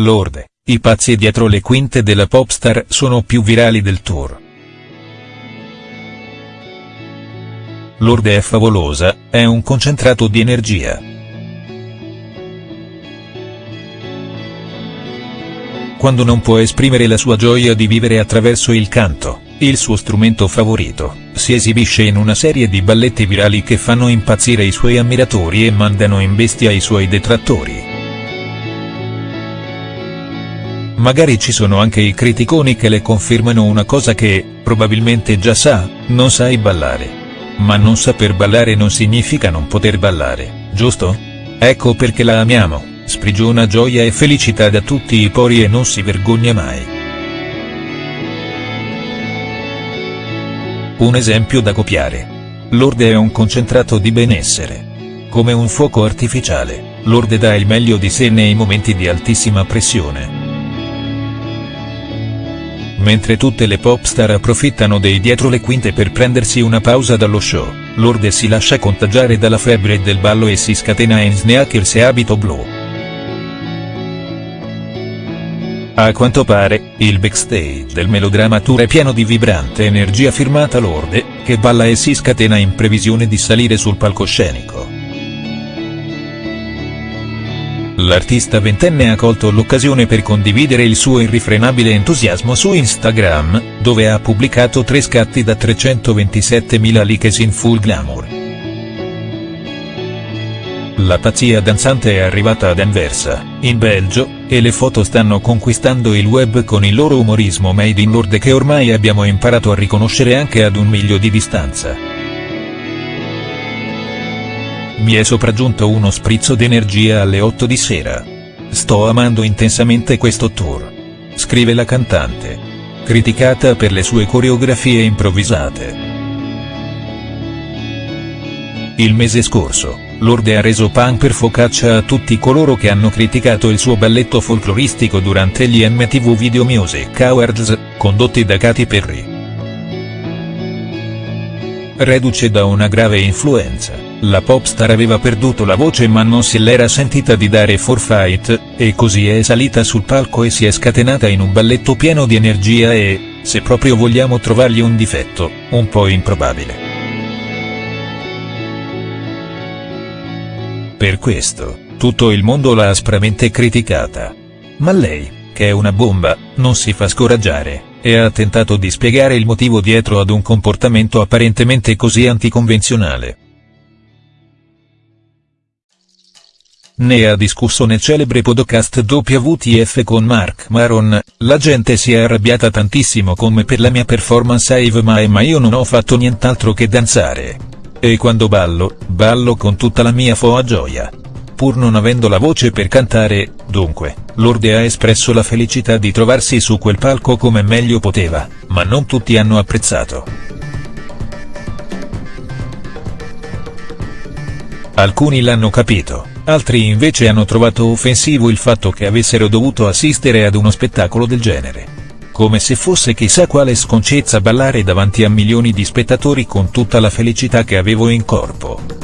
Lorde, i pazzi dietro le quinte della popstar sono più virali del tour. Lorde è favolosa, è un concentrato di energia. Quando non può esprimere la sua gioia di vivere attraverso il canto, il suo strumento favorito, si esibisce in una serie di balletti virali che fanno impazzire i suoi ammiratori e mandano in bestia i suoi detrattori. Magari ci sono anche i criticoni che le confermano una cosa che, probabilmente già sa, non sai ballare. Ma non saper ballare non significa non poter ballare, giusto? Ecco perché la amiamo, sprigiona gioia e felicità da tutti i pori e non si vergogna mai. Un esempio da copiare. Lorde è un concentrato di benessere. Come un fuoco artificiale, Lorde dà il meglio di sé nei momenti di altissima pressione mentre tutte le pop star approfittano dei dietro le quinte per prendersi una pausa dallo show, Lourdes si lascia contagiare dalla febbre del ballo e si scatena in sneakers e abito blu. A quanto pare, il backstage del melodramma tour è pieno di vibrante energia firmata Lorde, che balla e si scatena in previsione di salire sul palcoscenico. L'artista ventenne ha colto l'occasione per condividere il suo irrifrenabile entusiasmo su Instagram, dove ha pubblicato tre scatti da 327.000 likes in full glamour. La pazzia danzante è arrivata ad Anversa, in Belgio, e le foto stanno conquistando il web con il loro umorismo made in Lourdes che ormai abbiamo imparato a riconoscere anche ad un miglio di distanza. Mi è sopraggiunto uno sprizzo d'energia alle 8 di sera. Sto amando intensamente questo tour. Scrive la cantante. Criticata per le sue coreografie improvvisate. Il mese scorso, Lorde ha reso pan per focaccia a tutti coloro che hanno criticato il suo balletto folcloristico durante gli MTV Video Music Awards, condotti da Katy Perry. Reduce da una grave influenza la popstar aveva perduto la voce ma non se l'era sentita di dare forfait, e così è salita sul palco e si è scatenata in un balletto pieno di energia e, se proprio vogliamo trovargli un difetto, un po' improbabile. Per questo, tutto il mondo l'ha aspramente criticata. Ma lei, che è una bomba, non si fa scoraggiare, e ha tentato di spiegare il motivo dietro ad un comportamento apparentemente così anticonvenzionale. Ne ha discusso nel celebre podcast WTF con Mark Maron, la gente si è arrabbiata tantissimo con me per la mia performance a Eve Mae ma io non ho fatto nient'altro che danzare. E quando ballo, ballo con tutta la mia foa gioia. Pur non avendo la voce per cantare, dunque, Lorde ha espresso la felicità di trovarsi su quel palco come meglio poteva, ma non tutti hanno apprezzato. Alcuni l'hanno capito altri invece hanno trovato offensivo il fatto che avessero dovuto assistere ad uno spettacolo del genere. Come se fosse chissà quale sconcezza ballare davanti a milioni di spettatori con tutta la felicità che avevo in corpo.